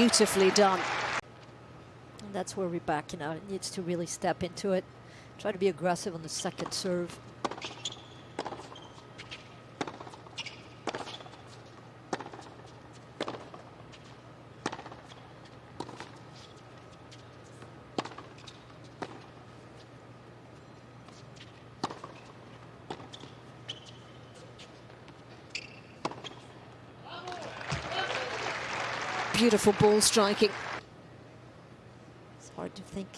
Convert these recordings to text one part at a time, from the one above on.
beautifully done. And that's where Rybakina needs to really step into it. Try to be aggressive on the second serve. Beautiful ball striking. It's hard to think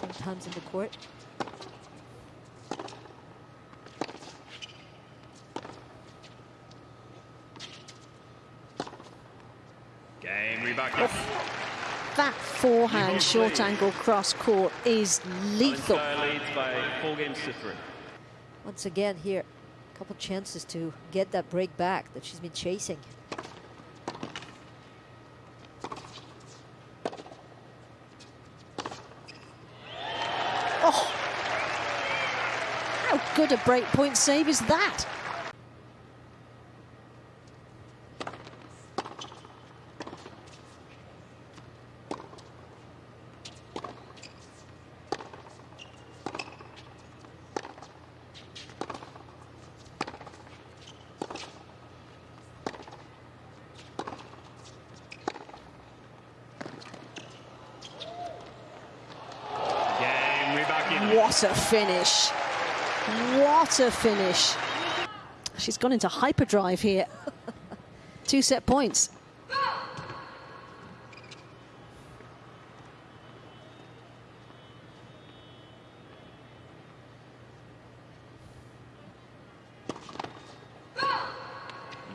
sometimes in the court. Game Rybakina. That forehand short angle cross court is lethal. leads by four games to three. Once again here, a couple chances to get that break back that she's been chasing. Good a break point save is that? What a finish. What a finish. She's gone into hyperdrive here. Two set points.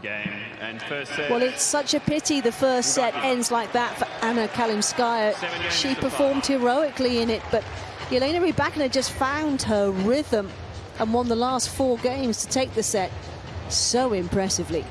Game and first set. Well, it's such a pity the first set ends like that for Anna Kalinskaya. She performed heroically in it, but Elena Rybakina just found her rhythm and won the last four games to take the set so impressively.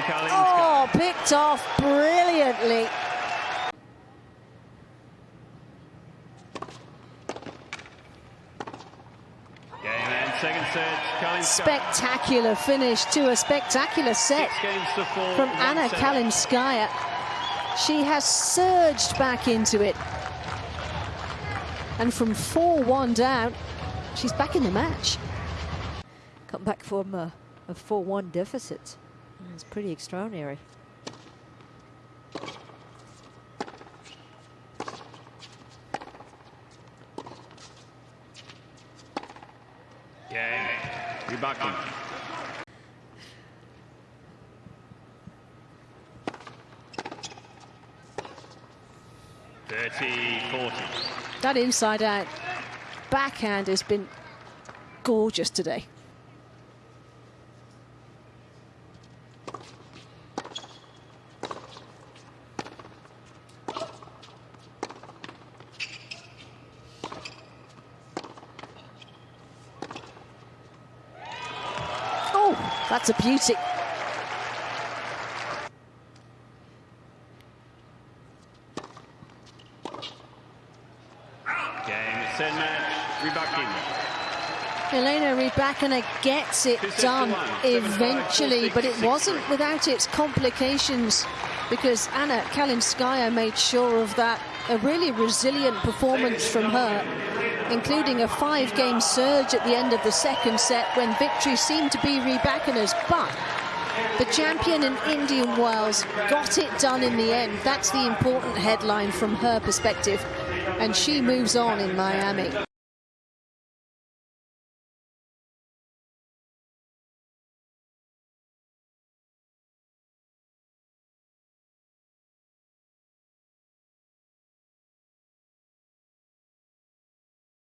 Game Kalinskaya. Oh, picked off brilliantly. Game and second set. Kalinskaya. Spectacular finish to a spectacular set to from Anna. Kalinskaya. She has surged back into it. And from 4-1 down, she's back in the match. Come back from a, a 4-1 deficit. It's pretty extraordinary. Game. Rybakina. Thirty, forty. That inside out backhand has been gorgeous today. Oh, that's a beauty. Game, set match. Rybakina. Elena Rybakina gets it done one. Seven, five, eventually, but it wasn't without its complications because Anna Kalinskaya made sure of that. A really resilient performance from her, including a five-game surge at the end of the second set when victory seemed to be Rybakina's, but the champion in Indian Wells got it done in the end. That's the important headline from her perspective, and she moves on in Miami.